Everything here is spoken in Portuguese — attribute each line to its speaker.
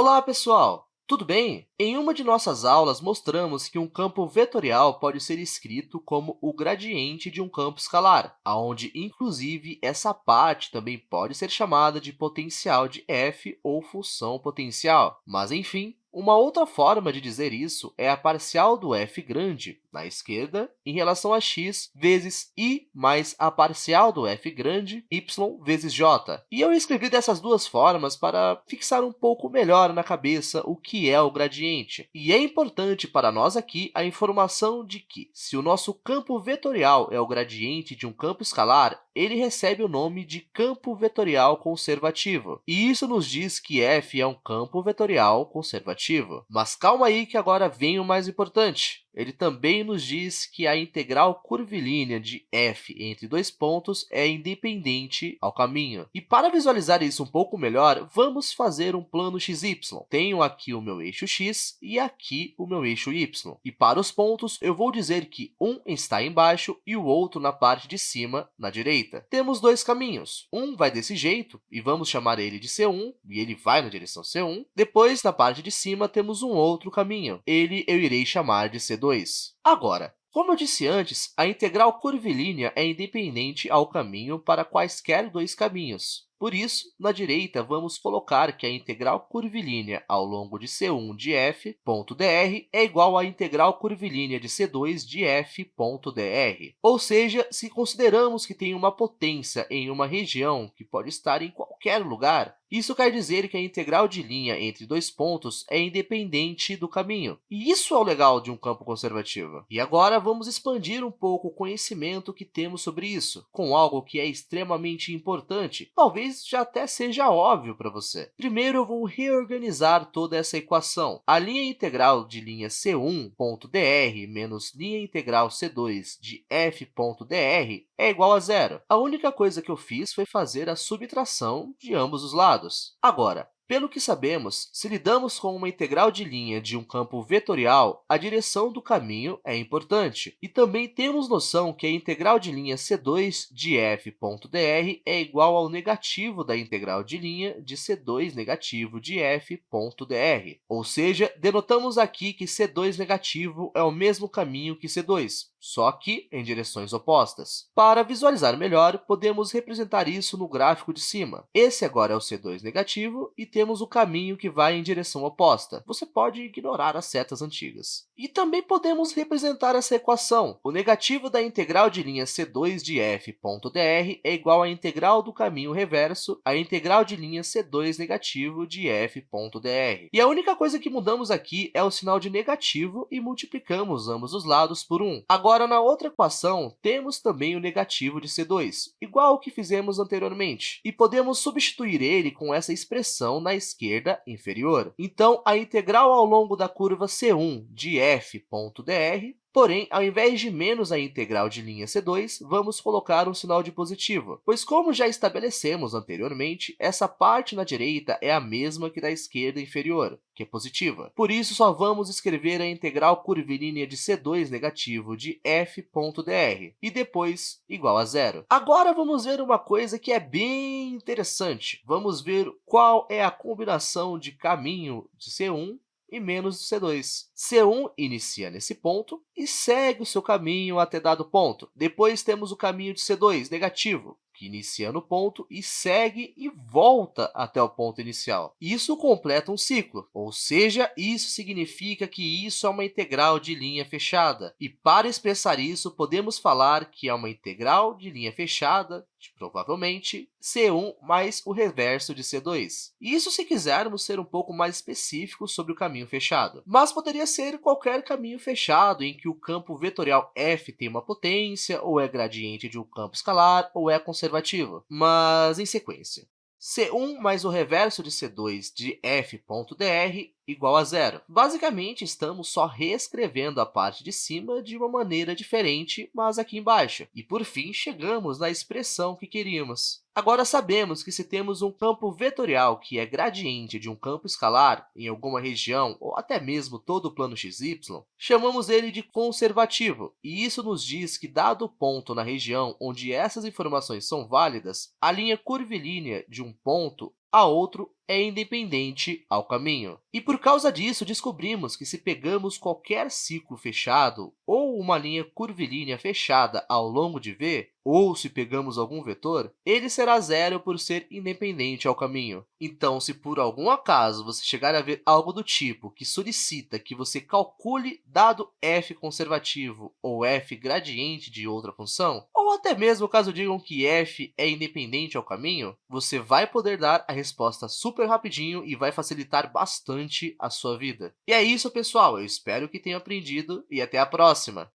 Speaker 1: Olá, pessoal! Tudo bem? Em uma de nossas aulas, mostramos que um campo vetorial pode ser escrito como o gradiente de um campo escalar, onde, inclusive, essa parte também pode ser chamada de potencial de f ou função potencial. Mas, enfim, uma outra forma de dizer isso é a parcial do f grande, na esquerda, em relação a x vezes i mais a parcial do f grande, y vezes j. E eu escrevi dessas duas formas para fixar um pouco melhor na cabeça o que é o gradiente. E é importante para nós aqui a informação de que, se o nosso campo vetorial é o gradiente de um campo escalar, ele recebe o nome de campo vetorial conservativo. E isso nos diz que f é um campo vetorial conservativo. Mas calma aí que agora vem o mais importante ele também nos diz que a integral curvilínea de f entre dois pontos é independente ao caminho. E para visualizar isso um pouco melhor, vamos fazer um plano xy. Tenho aqui o meu eixo x e aqui o meu eixo y. E para os pontos, eu vou dizer que um está embaixo e o outro na parte de cima, na direita. Temos dois caminhos. Um vai desse jeito, e vamos chamar ele de C1, e ele vai na direção C1. Depois, na parte de cima, temos um outro caminho. Ele eu irei chamar de C2. Agora, como eu disse antes, a integral curvilínea é independente ao caminho para quaisquer dois caminhos. Por isso, na direita, vamos colocar que a integral curvilínea ao longo de C1 de f ponto dr é igual à integral curvilínea de C2 de f ponto dr. Ou seja, se consideramos que tem uma potência em uma região que pode estar em qualquer lugar, isso quer dizer que a integral de linha entre dois pontos é independente do caminho. E isso é o legal de um campo conservativo. E agora, vamos expandir um pouco o conhecimento que temos sobre isso, com algo que é extremamente importante, talvez já até seja óbvio para você. Primeiro, eu vou reorganizar toda essa equação. A linha integral de linha C1.dr menos linha integral C2 de f.dr é igual a zero. A única coisa que eu fiz foi fazer a subtração de ambos os lados. Agora, pelo que sabemos, se lidamos com uma integral de linha de um campo vetorial, a direção do caminho é importante. E também temos noção que a integral de linha C2 de f.dr é igual ao negativo da integral de linha de C2 negativo de f.dr. Ou seja, denotamos aqui que C2 negativo é o mesmo caminho que C2, só que em direções opostas. Para visualizar melhor, podemos representar isso no gráfico de cima. Esse agora é o C2 negativo e temos o caminho que vai em direção oposta. Você pode ignorar as setas antigas. E também podemos representar essa equação. O negativo da integral de linha C2 de f.dr é igual à integral do caminho reverso à integral de linha C2 negativo de f.dr. E a única coisa que mudamos aqui é o sinal de negativo e multiplicamos ambos os lados por 1. Agora, na outra equação, temos também o negativo de C2, igual ao que fizemos anteriormente, e podemos substituir ele com essa expressão na esquerda inferior. Então, a integral ao longo da curva C1 de f.dr Porém, ao invés de menos a integral de linha C2, vamos colocar um sinal de positivo, pois, como já estabelecemos anteriormente, essa parte na direita é a mesma que da esquerda inferior, que é positiva. Por isso, só vamos escrever a integral curvilínea de C2 negativo de f.dr, e depois igual a zero. Agora, vamos ver uma coisa que é bem interessante. Vamos ver qual é a combinação de caminho de C1 e menos do C2. C1 inicia nesse ponto e segue o seu caminho até dado ponto. Depois temos o caminho de C2, negativo, que inicia no ponto e segue e volta até o ponto inicial. Isso completa um ciclo, ou seja, isso significa que isso é uma integral de linha fechada. E para expressar isso, podemos falar que é uma integral de linha fechada de, provavelmente, C1 mais o reverso de C2. Isso se quisermos ser um pouco mais específicos sobre o caminho fechado. Mas poderia ser qualquer caminho fechado em que o campo vetorial f tem uma potência, ou é gradiente de um campo escalar, ou é conservador conservativo, mas em sequência. C1 mais o reverso de C2 de f.dr igual a zero. Basicamente, estamos só reescrevendo a parte de cima de uma maneira diferente, mas aqui embaixo. E, por fim, chegamos na expressão que queríamos. Agora, sabemos que se temos um campo vetorial que é gradiente de um campo escalar em alguma região, ou até mesmo todo o plano xy, chamamos ele de conservativo. E isso nos diz que, dado o ponto na região onde essas informações são válidas, a linha curvilínea de um ponto a outro é independente ao caminho. E por causa disso, descobrimos que se pegamos qualquer ciclo fechado ou uma linha curvilínea fechada ao longo de v, ou se pegamos algum vetor, ele será zero por ser independente ao caminho. Então, se por algum acaso você chegar a ver algo do tipo que solicita que você calcule dado f conservativo ou f gradiente de outra função, ou até mesmo caso digam que f é independente ao caminho, você vai poder dar a resposta super rapidinho e vai facilitar bastante a sua vida. E é isso, pessoal. Eu espero que tenham aprendido e até a próxima!